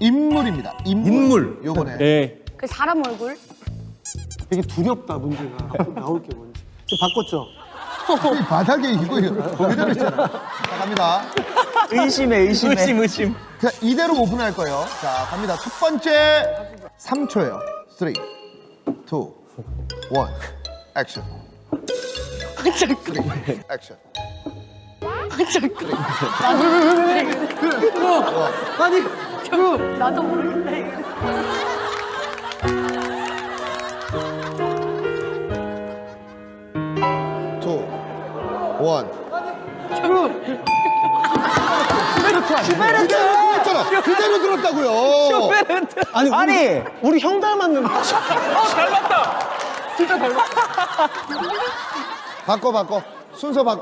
인물입니다. 인물. 인물. 요번에 네. 그 사람 얼굴? 되게 두렵다 문제가 나올 게 뭔지 지금 바꿨죠? 이 바닥에 이거 그대로 있잖아. 자, 갑니다. 의심해 의심해 의심 의심. 자, 이대로 오픈할 거예요. 자, 갑니다. 첫 번째 3초예요. 3, 2, 1, 액션. 3, 액션. 아니 나도 모르겠네. two, one. 그대로 들었잖아. 그대로 들었다고요. 아니 우리, 아니 우리 형 닮았는데 바꿔 바꿔. 순서 바꿔.